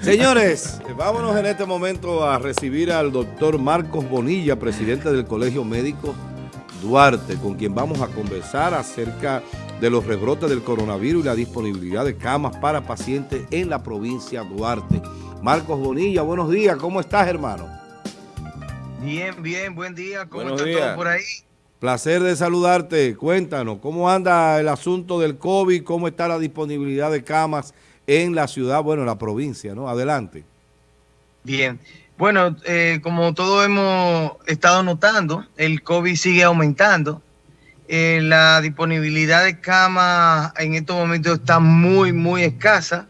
Señores, vámonos en este momento a recibir al doctor Marcos Bonilla, presidente del Colegio Médico Duarte, con quien vamos a conversar acerca de los rebrotes del coronavirus y la disponibilidad de camas para pacientes en la provincia Duarte. Marcos Bonilla, buenos días, ¿cómo estás, hermano? Bien, bien, buen día, ¿cómo está todo por ahí? Placer de saludarte, cuéntanos, ¿cómo anda el asunto del COVID? ¿Cómo está la disponibilidad de camas en la ciudad, bueno, en la provincia, ¿no? Adelante. Bien. Bueno, eh, como todos hemos estado notando, el COVID sigue aumentando. Eh, la disponibilidad de camas en estos momentos está muy, muy escasa.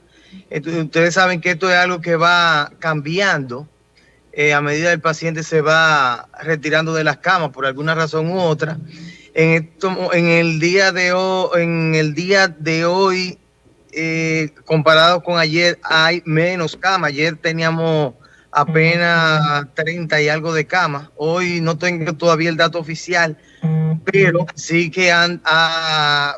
ustedes saben que esto es algo que va cambiando eh, a medida que el paciente se va retirando de las camas por alguna razón u otra. En, esto, en, el, día de hoy, en el día de hoy eh, comparado con ayer, hay menos camas. Ayer teníamos apenas 30 y algo de camas. Hoy no tengo todavía el dato oficial, pero sí que han,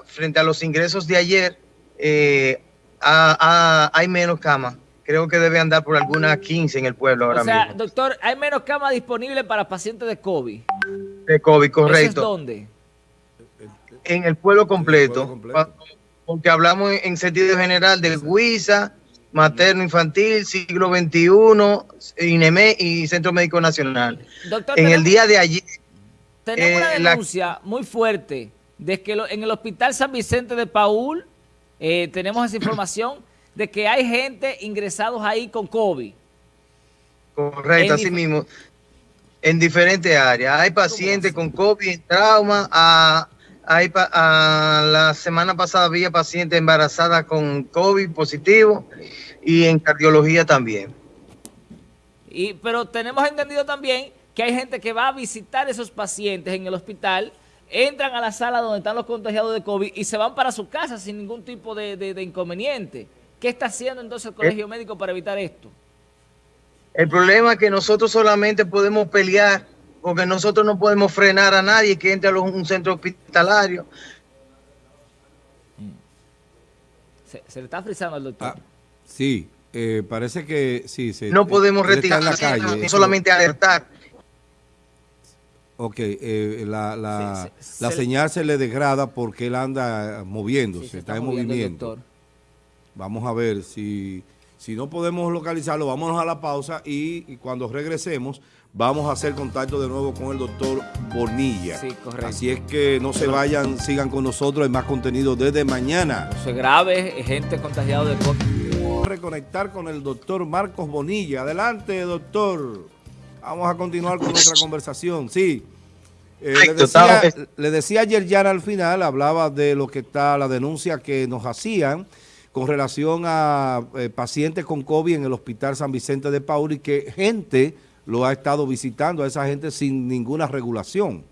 frente a los ingresos de ayer, eh, hay menos camas. Creo que debe andar por algunas 15 en el pueblo ahora o sea, doctor, hay menos camas disponibles para pacientes de COVID. De COVID, correcto. ¿Eso dónde? En el pueblo completo porque hablamos en sentido general del Huiza, materno infantil, siglo XXI, INEME y Centro Médico Nacional. Doctor, en el día de ayer... Tenemos una eh, denuncia muy fuerte de que en el Hospital San Vicente de Paul eh, tenemos esa información de que hay gente ingresados ahí con COVID. Correcto, así mismo. En diferentes áreas. Hay pacientes con COVID, trauma, a hay la semana pasada había pacientes embarazadas con COVID positivo y en cardiología también. Y, pero tenemos entendido también que hay gente que va a visitar esos pacientes en el hospital, entran a la sala donde están los contagiados de COVID y se van para su casa sin ningún tipo de, inconveniente. ¿Qué está haciendo entonces el eh. Colegio Médico para evitar esto? El problema es que nosotros solamente podemos pelear porque nosotros no podemos frenar a nadie que entre a un centro hospitalario. Se, le está frisando al doctor. Ah, sí, eh, parece que sí. no podemos retirar la calle, solamente alertar. Ok, eh, la, señal se le degrada porque él anda moviéndose, está, en movimiento. Vamos a ver si, si no podemos localizarlo, vámonos a la pausa y cuando regresemos vamos a hacer contacto de nuevo con el doctor Bonilla. Sí, correcto. Así es que no se vayan, sigan con nosotros, hay más contenido desde mañana. No se grave, gente contagiada de COVID. Reconectar con el doctor Marcos Bonilla. Adelante, doctor. Vamos a continuar con nuestra conversación. Sí. Eh, le, decía, ayer ya al final, hablaba de lo que está, la denuncia que nos hacían con relación a eh, pacientes con COVID en el Hospital San Vicente de Paul y que gente lo ha estado visitando a esa gente sin ninguna regulación.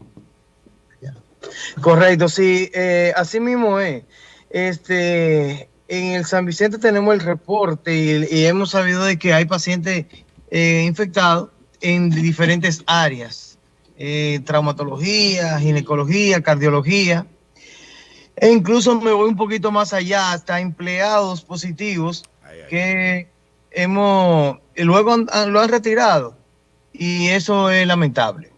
Correcto, sí, eh, así mismo es. Este, en el San Vicente tenemos el reporte y, hemos sabido de que hay pacientes eh, infectados en diferentes áreas, eh, traumatología, ginecología, cardiología, e incluso me voy un poquito más allá, hasta empleados positivos que hemos, luego lo han retirado y eso es lamentable.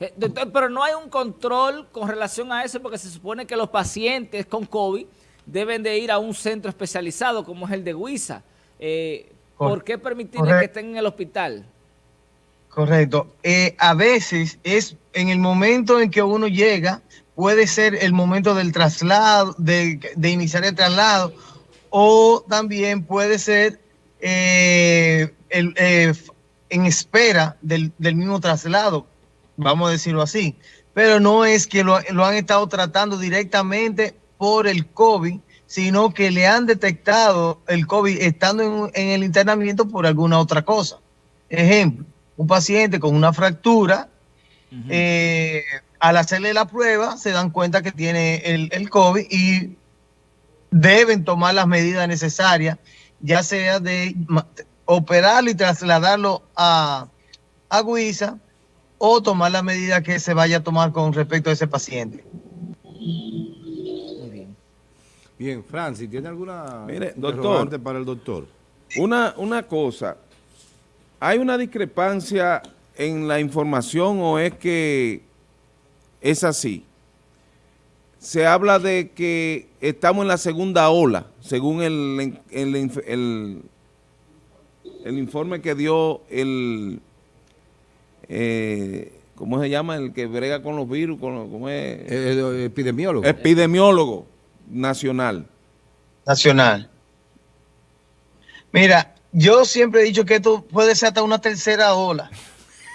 Eh, doctor, pero no hay un control con relación a eso porque se supone que los pacientes con COVID deben de ir a un centro especializado como es el de Huiza. Eh, ¿Por qué permitir que estén en el hospital? Correcto. Eh, a veces es en el momento en que uno llega, puede ser el momento del traslado, de, iniciar el traslado, o también puede ser el, en espera del, mismo traslado, vamos a decirlo así. Pero no es que lo, han estado tratando directamente por el COVID, sino que le han detectado el COVID estando en, el internamiento por alguna otra cosa. Ejemplo, un paciente con una fractura, eh, al hacerle la prueba se dan cuenta que tiene el, el COVID y deben tomar las medidas necesarias, ya sea de operarlo y trasladarlo a, a Guisa o tomar la medida que se vaya a tomar con respecto a ese paciente. Muy bien. Bien, Francis, ¿tiene alguna Mire, doctor, para el doctor? una, una cosa, ¿hay una discrepancia en la información o es que es así? Se habla de que estamos en la segunda ola, según el, el, el, informe que dio el, eh, ¿cómo se llama? El que brega con los virus, con, ¿cómo es? El, epidemiólogo. Epidemiólogo nacional. Nacional. Mira, yo siempre he dicho que esto puede ser hasta una tercera ola.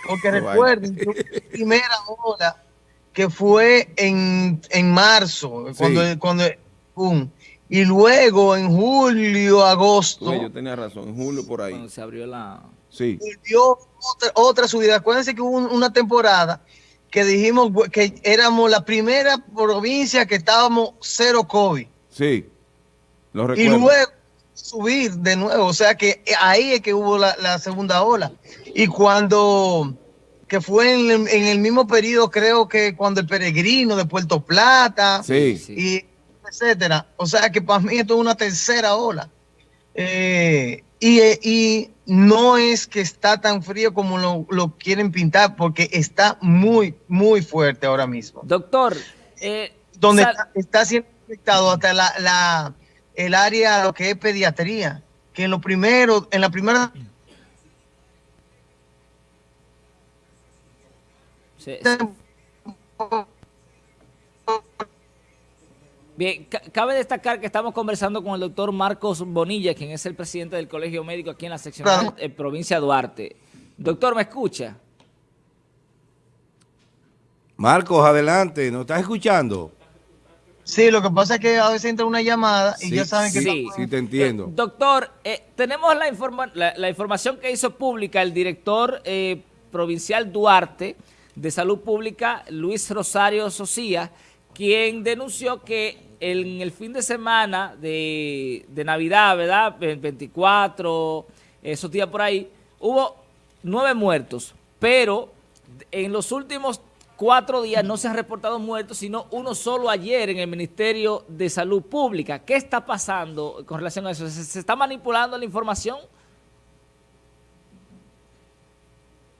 Porque recuerden la primera ola que fue en, marzo, cuando, cuando y luego en julio, agosto. yo tenía razón, en julio por ahí. Cuando se abrió la. Sí. Dio otra, subida. Acuérdense que hubo una temporada que dijimos que éramos la primera provincia que estábamos cero COVID. Sí, lo recuerdo. Y luego subir de nuevo, o sea que ahí es que hubo la, segunda ola. Y cuando, que fue en, el mismo periodo, creo que cuando el peregrino de Puerto Plata, sí. y etcétera. O sea que para mí esto es una tercera ola. Eh, y, no es que está tan frío como lo, quieren pintar, porque está muy, muy fuerte ahora mismo. Doctor, eh, donde está, siendo afectado hasta la el área, lo que es pediatría, que en lo primero, en la primera... Bien, cabe destacar que estamos conversando con el doctor Marcos Bonilla, quien es el presidente del Colegio Médico aquí en la sección de eh, provincia Duarte. Doctor, ¿me escucha? Marcos, adelante, ¿nos estás escuchando? Sí, lo que pasa es que a veces entra una llamada y ya saben que... Sí, sí, te entiendo. Eh, doctor, eh, tenemos la, la, información que hizo pública el director eh, provincial Duarte de Salud Pública, Luis Rosario Socía, quien denunció que en el fin de semana de, de Navidad, ¿verdad? El 24, esos días por ahí, hubo nueve muertos, pero en los últimos cuatro días no se han reportado muertos, sino uno solo ayer en el Ministerio de Salud Pública. ¿Qué está pasando con relación a eso? ¿Se, está manipulando la información?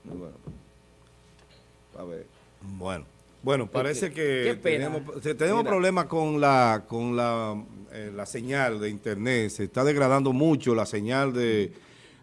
Bueno, a ver. Bueno, bueno parece que tenemos, tenemos problemas con la con la, eh, la señal de internet. Se está degradando mucho la señal de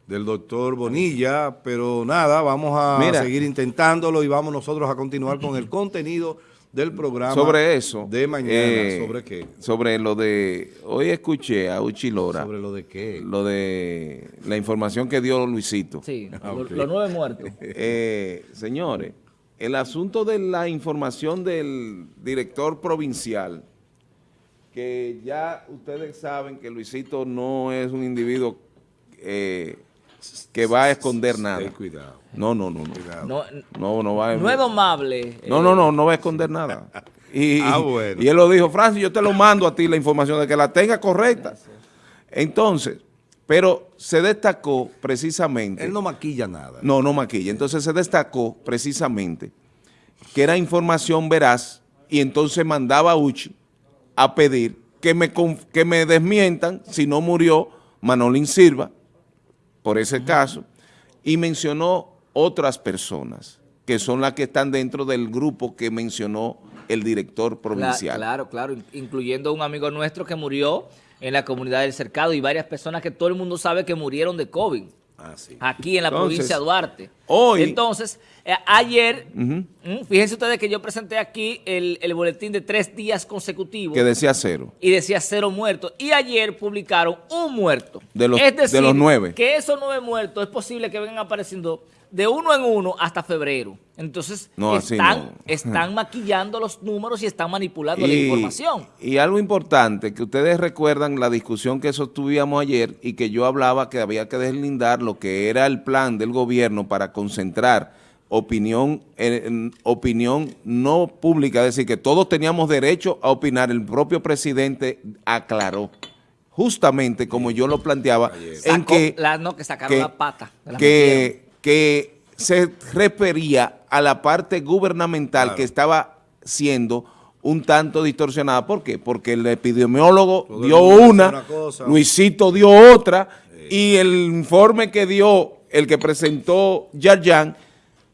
del doctor Bonilla, pero nada, vamos a seguir intentándolo y vamos nosotros a continuar con el contenido del programa. Sobre eso. De mañana. Eh, ¿Sobre qué? Sobre lo de... Hoy escuché a Uchilora. ¿Sobre lo de qué? Lo de la información que dio Luisito. Sí, ah, los nueve muertos. Eh, señores, el asunto de la información del director provincial, que ya ustedes saben que Luisito no es un individuo... Eh, que va a esconder nada. cuidado. No, no, no. No, no, no, va a... No es domable. No, no, no, no va a esconder nada. Y, ah, y él lo dijo, Francis, yo te lo mando a ti la información de que la tenga correcta. Entonces, pero se destacó precisamente... Él no maquilla nada. No, no maquilla. Entonces se destacó precisamente que era información veraz y entonces mandaba a Uchi a pedir que me, que me desmientan si no murió Manolín Silva, por ese caso, y mencionó otras personas, que son las que están dentro del grupo que mencionó el director provincial. Claro, claro, incluyendo un amigo nuestro que murió en la comunidad del Cercado y varias personas que todo el mundo sabe que murieron de COVID. Ah, aquí en la provincia de Duarte. Hoy, Entonces, eh, ayer, mm, fíjense ustedes que yo presenté aquí el, boletín de tres días consecutivos. Que decía cero. Y decía cero muertos. Y ayer publicaron un muerto. De los, de los nueve. que esos nueve muertos es posible que vengan apareciendo de uno en uno hasta febrero. Entonces, están, están maquillando los números y están manipulando la información. Y algo importante, que ustedes recuerdan la discusión que sostuvimos ayer y que yo hablaba que había que deslindar lo que era el plan del gobierno para concentrar opinión, opinión no pública, es decir, que todos teníamos derecho a opinar. El propio presidente aclaró justamente como yo lo planteaba, en que, no, que sacaron la pata. que, que se refería a la parte gubernamental que estaba siendo un tanto distorsionada. ¿Por qué? Porque el epidemiólogo dio una, Luisito dio otra, y el informe que dio el que presentó Yarjan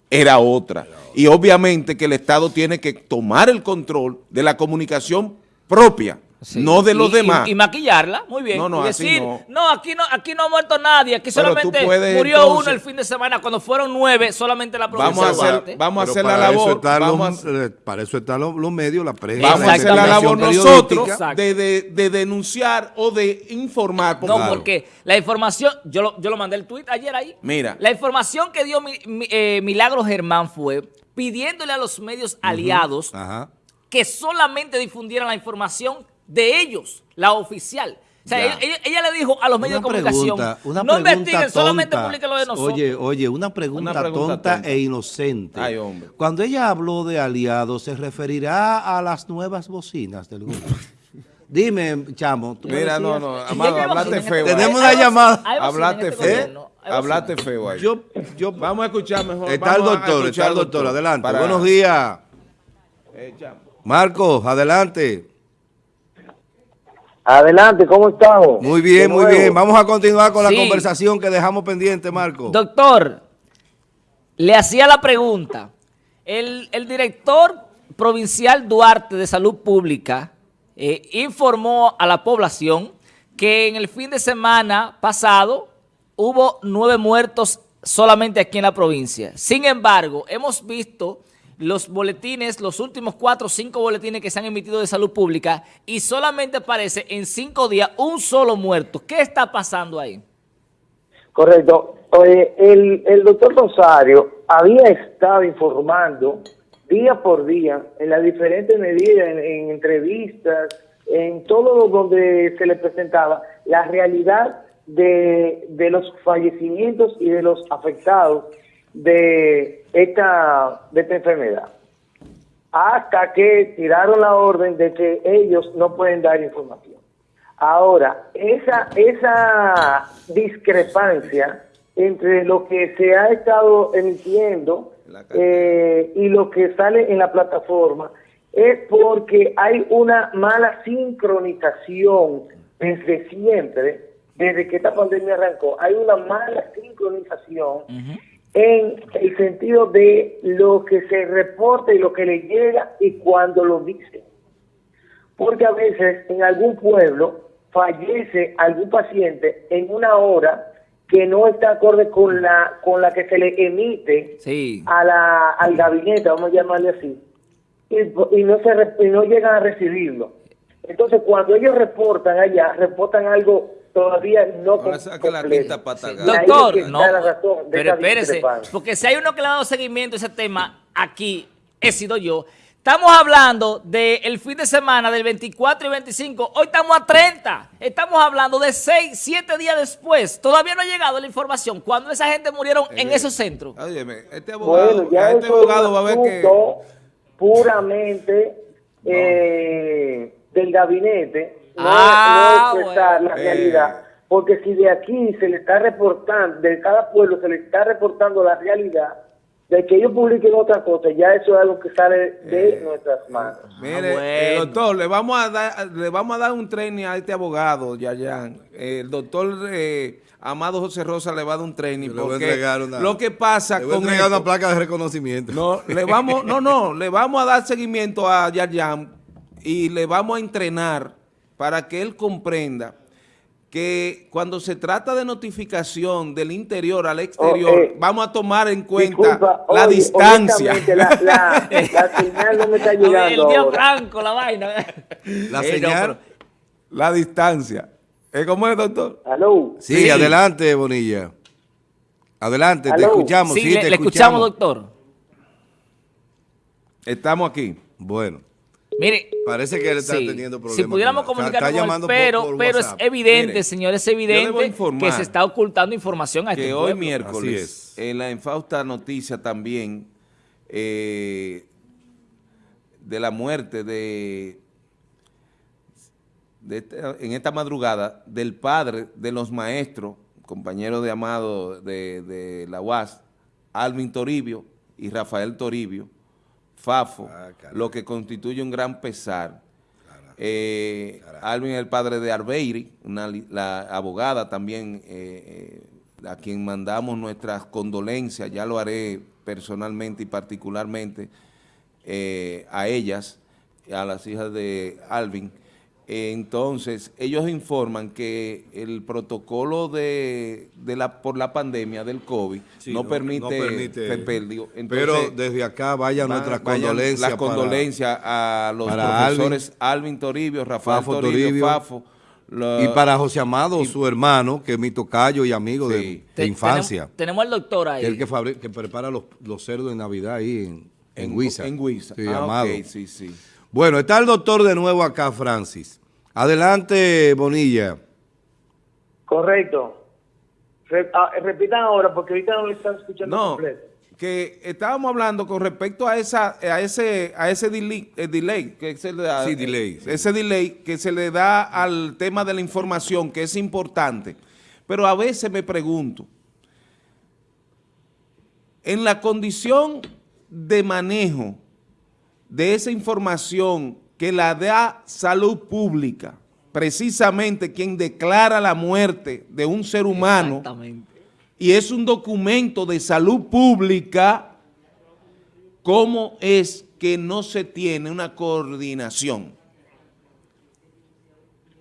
era otra. Y obviamente que el Estado tiene que tomar el control de la comunicación propia no de los demás. Y, maquillarla, muy bien. No, no, decir, no. aquí no, aquí no ha muerto nadie, aquí solamente murió uno el fin de semana, cuando fueron nueve, solamente la provincia vamos a hacer, Vamos a hacer la labor. Para eso están los, medios, la prensa. Vamos a hacer la labor nosotros de, denunciar o de informar. no, porque la información, yo lo, yo lo mandé el tweet ayer ahí. Mira. La información que dio mi, eh, Milagro Germán fue pidiéndole a los medios aliados que solamente difundieran la información de ellos, la oficial. O sea, ella, le dijo a los medios de comunicación, no investiguen, solamente publiquen lo de nosotros. Oye, oye, una pregunta, tonta, e inocente. Cuando ella habló de aliados, ¿se referirá a las nuevas bocinas del grupo? Dime, chamo. Mira, no, no, Amado, hablaste feo. Tenemos una llamada. Hablaste feo. Hablaste feo ahí. Yo, yo, Vamos a escuchar mejor. Está el doctor, está el doctor. Adelante. Buenos días. Eh, Marcos, adelante. Adelante, ¿cómo estamos? Muy bien, muy bien. Vamos a continuar con la conversación que dejamos pendiente, Marco. Doctor, le hacía la pregunta. El, director provincial Duarte de Salud Pública eh, informó a la población que en el fin de semana pasado hubo nueve muertos solamente aquí en la provincia. Sin embargo, hemos visto los boletines, los últimos cuatro o cinco boletines que se han emitido de salud pública y solamente aparece en cinco días un solo muerto. ¿Qué está pasando ahí? Correcto. el, doctor Rosario había estado informando día por día en las diferentes medidas, en, entrevistas, en todo donde se le presentaba la realidad de los fallecimientos y de los afectados de esta, de esta enfermedad. Hasta que tiraron la orden de que ellos no pueden dar información. Ahora, esa, esa discrepancia entre lo que se ha estado emitiendo eh, y lo que sale en la plataforma es porque hay una mala sincronización desde siempre, desde que esta pandemia arrancó, hay una mala sincronización en el sentido de lo que se reporta y lo que le llega y cuando lo dice. Porque a veces en algún pueblo fallece algún paciente en una hora que no está acorde con la con la que se le emite a la, al gabinete, vamos a llamarle así, y, no se y no llegan a recibirlo. Entonces, cuando ellos reportan allá, reportan algo todavía no Doctor, no, pero espérese, porque si hay uno que le ha dado seguimiento a ese tema aquí, he sido yo. Estamos hablando del fin de semana del 24 y 25. Hoy estamos a 30. Estamos hablando de 6, 7 días después. Todavía no ha llegado la información. Cuando esa gente murieron en eh, esos centros. este abogado, este abogado va a ver que... Puramente eh, del gabinete no, ah, es la realidad. Porque si de aquí se le está reportando, de cada pueblo se le está reportando la realidad, de que ellos publiquen otra cosa, ya eso es algo que sale de eh, nuestras manos. Mire, ah, eh, doctor, le vamos a dar le vamos a dar un training a este abogado, Yayan. El doctor eh, Amado José Rosa le va a dar un training porque lo que pasa le voy con a una placa de reconocimiento. No, le vamos, no, no, le vamos a dar seguimiento a Yayan y le vamos a entrenar para que él comprenda que cuando se trata de notificación del interior al exterior, eh, vamos a tomar en cuenta la distancia. La, señal no me está llegando. El tío Franco, la vaina. La señal, la distancia. ¿Cómo es, doctor? Sí, adelante, Bonilla. Adelante, te escuchamos. Sí, le, escuchamos, doctor. Estamos aquí. Bueno. Mire, parece que él está teniendo problemas. Si pudiéramos con él, pero, pero es evidente, señor, es evidente que se está ocultando información a este Que hoy miércoles, en la infausta noticia también eh, de la muerte de, este, en esta madrugada del padre de los maestros, compañero de Amado de, de la UAS, Alvin Toribio y Rafael Toribio, Fafo, Ah, lo que constituye un gran pesar. Eh, Alvin es el padre de Arbeiri, una, la abogada también, eh, eh, a quien mandamos nuestras condolencias, ya lo haré personalmente y particularmente eh, a ellas, a las hijas de Alvin. Entonces, ellos informan que el protocolo de, de la por la pandemia del COVID Sí, no, no- permite, no permite-. Pero Entonces, desde acá vaya Va- nuestras vayan condolencias. Las condolencias a los profesores Alvin, Toribio, Rafael Fafo Toribio, Toribio. Fafo. Y para José Amado, su hermano, que es mi tocayo y amigo de- Sí. de, Te- infancia. Tenemos, tenemos al doctor ahí. el que, prepara los, los cerdos de Navidad ahí en, en, Huiza. En Huiza. Sí, Ah, Amado. sí, sí. Bueno, está el doctor de nuevo acá, Francis. Adelante, Bonilla. Correcto. Re- ah, repitan ahora porque ahorita no lo están escuchando No, completo. que estábamos hablando con respecto a esa a ese a ese delay, eh, delay que se le da, Sí, delay, sí. ese delay que se le da al tema de la información que es importante. Pero a veces me pregunto en la condición de manejo de esa información que la da salud pública, precisamente quien declara la muerte de un ser humano, Exactamente. y es un documento de salud pública, ¿cómo es que no se tiene una coordinación?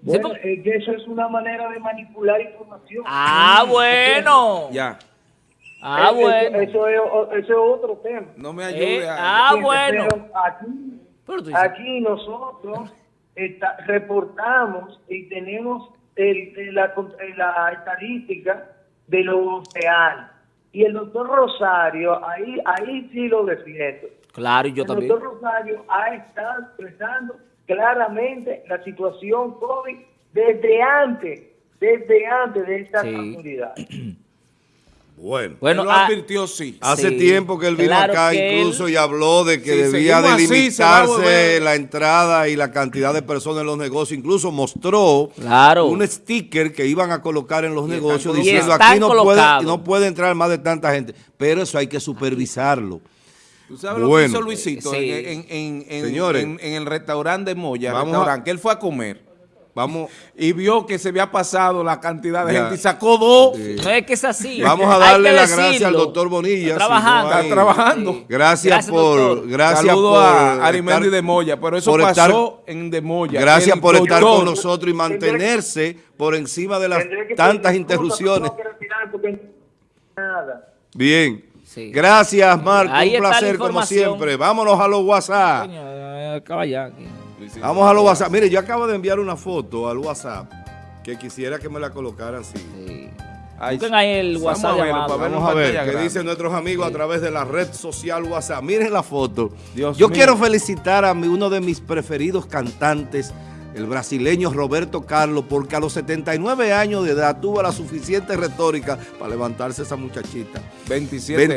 Bueno, es que eso es una manera de manipular información. Ah, bueno. Ya, Ah, Eso- bueno. Eso, es, o- eso es otro tema. no me ayude Eh, a... ah, bueno. aquí, Pero aquí nosotros está- reportamos y tenemos el- el- la, la estadística de lo real. Y el doctor Rosario, ahí, ahí sí lo defiendo. Claro, y yo el también. doctor Rosario ha estado expresando claramente la situación COVID desde antes, desde antes de esta Sí. Bueno. Bueno, Él lo ah, advirtió, sí. Hace Sí, tiempo que él vino claro acá incluso él- y habló de que Sí, debía delimitarse la entrada y la cantidad de personas en los negocios. Incluso mostró Claro. un sticker que iban a colocar en los Y negocios están diciendo aquí no puede, no puede entrar más de tanta gente. Pero eso hay que supervisarlo. ¿Tú sabes lo Bueno. que hizo Luisito Sí. en, en- en- en- Señores. en- en el restaurante de Moya, Vamos restaurante, a- que él fue a comer Vamos, y vio que se había pasado la cantidad de Ya. gente y sacó dos. Sí. No es que es así. vamos a darle las gracias al doctor Bonilla. Está si no trabajando. hay- Está trabajando. Sí. Gracias, Gracias, por, doctor. gracias Saludo por a Arimendi de Moya, pero eso pasó estar- en de Moya. Gracias por estar con nosotros y mantenerse por encima de las tantas interrupciones. no quiero tirar porque- Nada. Bien. Sí. Gracias, Marco. Ahí Un placer como siempre. Vámonos a los WhatsApp. Coño, acaba ya aquí. Luisito. Vamos a los WhatsApp. Mire, yo acabo de enviar una foto al WhatsApp que quisiera que me la colocaran así. Sí. Ahí el vamos WhatsApp a llamado. para verlo Vamos a ver qué grande. dicen nuestros amigos a través de la red social WhatsApp. Miren la foto. Dios Yo mío. quiero felicitar a mi- uno de mis preferidos cantantes, el brasileño Roberto Carlos, porque a los 79 años de edad tuvo la suficiente retórica para levantarse esa muchachita. 27